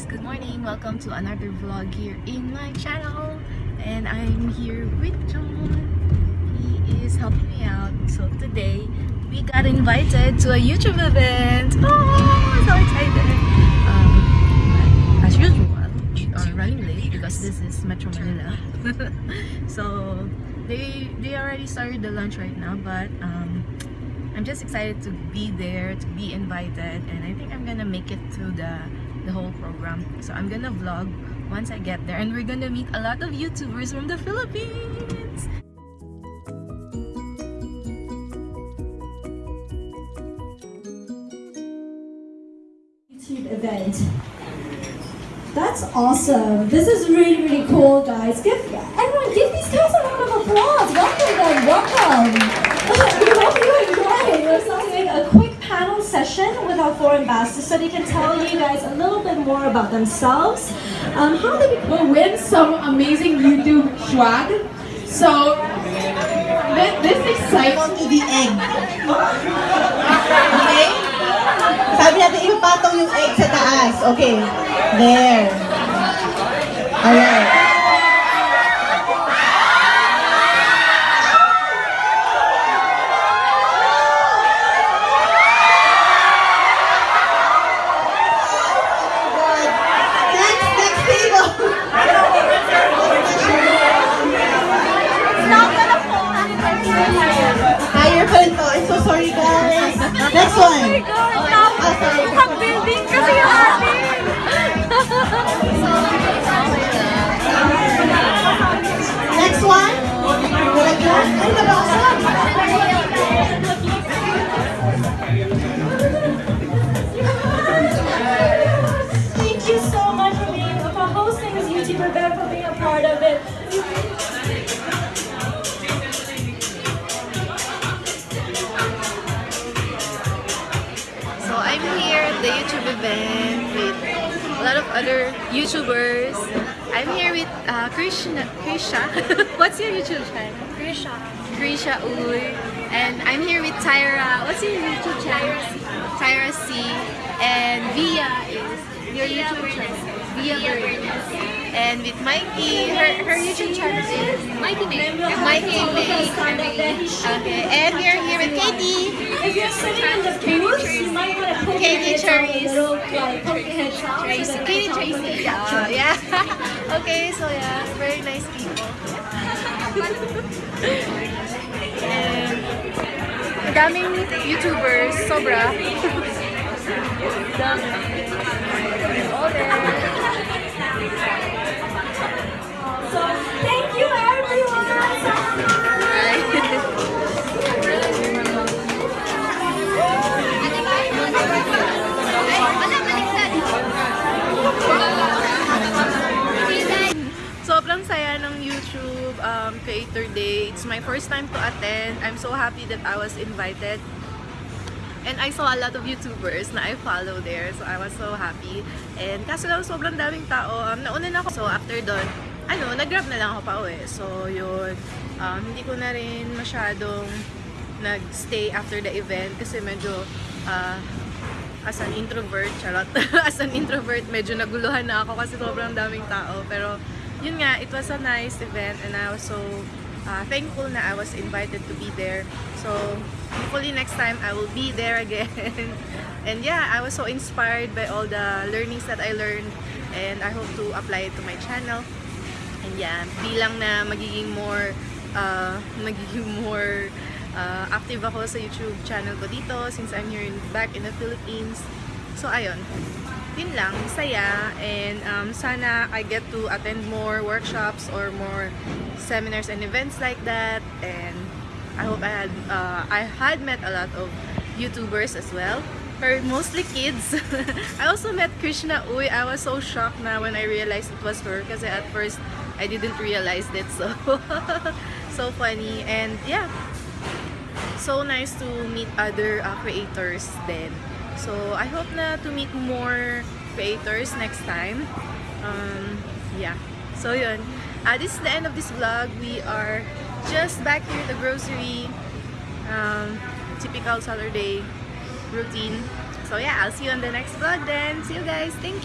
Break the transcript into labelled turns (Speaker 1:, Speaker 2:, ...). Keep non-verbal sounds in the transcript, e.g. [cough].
Speaker 1: Guys, good morning. Welcome to another vlog here in my channel. And I'm here with John. He is helping me out. So today, we got invited to a YouTube event. Oh, so excited. Um, as usual, we are running late because this is Metro Manila. [laughs] so they they already started the lunch right now, but um, I'm just excited to be there, to be invited, and I think I'm gonna make it through the the whole program. So I'm gonna vlog once I get there, and we're gonna meet a lot of YouTubers from the Philippines.
Speaker 2: YouTube event. That's awesome. This is really, really cool, guys. Give everyone, give these guys a round of applause. Welcome them. Welcome. [laughs] we hope you enjoy. We're also doing a quick panel session with our four ambassadors so they can tell you guys a little bit more about themselves. Um, how they
Speaker 3: will win some amazing YouTube swag. So this, this excites
Speaker 4: to the egg. Okay? Sabi natin, ipatong yung egg sa taas. Okay. There. Alright.
Speaker 2: YouTube event, for being a part of it.
Speaker 1: So I'm here at the YouTube event with a lot of other YouTubers. I'm here with uh, Krishna, Krisha. [laughs] What's your YouTube channel? Krisha. Krisha Uy. And I'm here with Tyra. What's your YouTube channel? Tyra C. And Via is your YouTube channel. Via Bird. And with Mikey, her, her YouTube channel is Mikey May. Mikey May. Okay. And we're here with Katie.
Speaker 2: If you're sitting in the booth, you might want to poke
Speaker 1: Katie Cherries.
Speaker 2: little, like, poke out.
Speaker 1: Tracy. Katie Tracy. Uh, yeah. [laughs] okay, so yeah, very nice people. And daming YouTubers, sobra. [laughs] Dami. All there. It's my first time to attend. I'm so happy that I was invited. And I saw a lot of YouTubers na I follow there. So I was so happy. And kaso lang sobrang daming tao. Um, nauna na ako. So after doon, ano, nag-grab na lang ako pa uwi. So yun, um, hindi ko na rin masyadong nag-stay after the event kasi medyo uh, as an introvert, charot, [laughs] as an introvert, medyo naguluhan na ako kasi sobrang daming tao. Pero, yun nga, it was a nice event and I was so uh, thankful na I was invited to be there. So, hopefully next time I will be there again. [laughs] and yeah, I was so inspired by all the learnings that I learned and I hope to apply it to my channel. And yeah, bilang na magiging more uh, [laughs] magiging more uh, active ako sa YouTube channel ko dito since I'm here in, back in the Philippines. So ayun, yun lang, saya. And um, sana I get to attend more workshops or more seminars and events like that. And I hope I had uh, I had met a lot of YouTubers as well. Or mostly kids. [laughs] I also met Krishna. Uy. I was so shocked na when I realized it was her. Kasi at first I didn't realize it. [laughs] So so funny. And yeah. So nice to meet other uh, creators then so I hope na to meet more creators next time. Um, yeah. So yun. Uh, this is the end of this vlog. We are just back here at the grocery um, typical Saturday routine. So yeah. I'll see you on the next vlog then. See you guys. Thank you